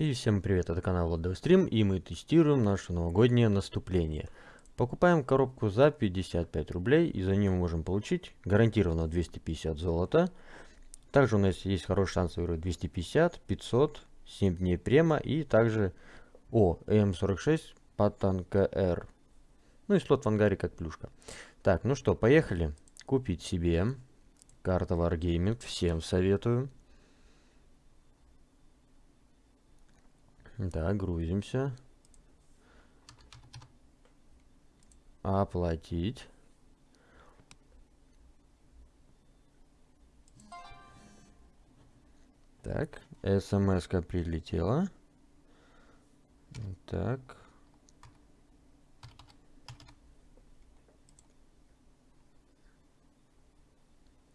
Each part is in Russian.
И всем привет, это канал Владов Стрим, и мы тестируем наше новогоднее наступление. Покупаем коробку за 55 рублей, и за нее мы можем получить гарантированно 250 золота. Также у нас есть хороший шанс выиграть 250, 500, 7 дней према, и также, о, М46 Паттон КР. Ну и слот в ангаре как плюшка. Так, ну что, поехали. Купить себе карта Wargaming, всем советую. Да, грузимся. Оплатить. Так, смс-ка прилетела. Так.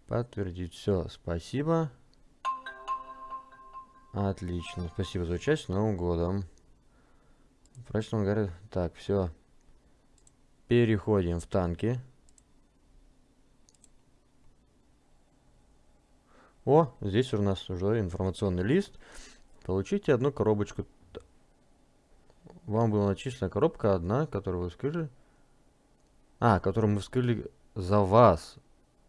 Подтвердить все, спасибо. Отлично. Спасибо за участие. Новым годом. Прочном говорит. Так, все. Переходим в танки. О, здесь у нас уже информационный лист. Получите одну коробочку. Вам была начислена коробка одна, которую вы вскрыли. А, которую мы вскрыли за вас.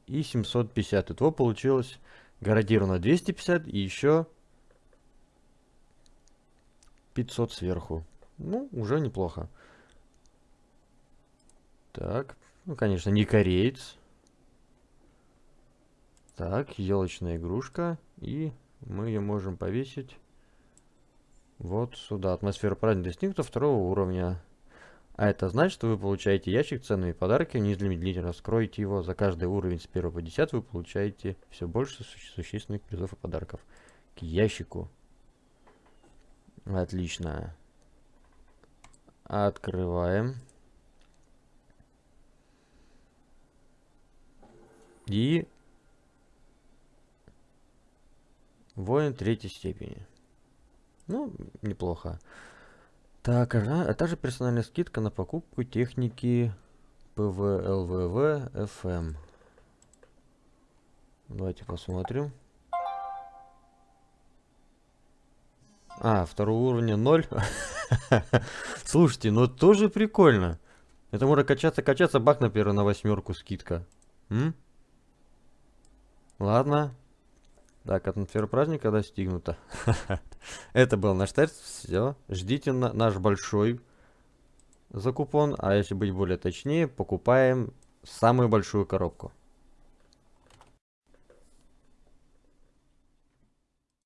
И 750. Итого получилось гарантированно 250 и еще 500 сверху. Ну, уже неплохо. Так, ну, конечно, не кореец. Так, елочная игрушка. И мы ее можем повесить вот сюда. Атмосфера праздника достигнута второго уровня. А это значит, что вы получаете ящик ценными подарки, незамедлительно раскроете его. За каждый уровень с 1 по 10 вы получаете все больше существенных призов и подарков. К ящику Отлично. Открываем. И воин третьей степени. Ну, неплохо. Так, а, а также персональная скидка на покупку техники ПВЛВВ FM. Давайте посмотрим. А, второго уровня 0. Слушайте, ну тоже прикольно. Это можно качаться, качаться, бах, например, на восьмерку скидка. М? Ладно. Так, атмосфера праздника достигнута. Это был наш тест. Все. Ждите на наш большой закупон. А если быть более точнее, покупаем самую большую коробку.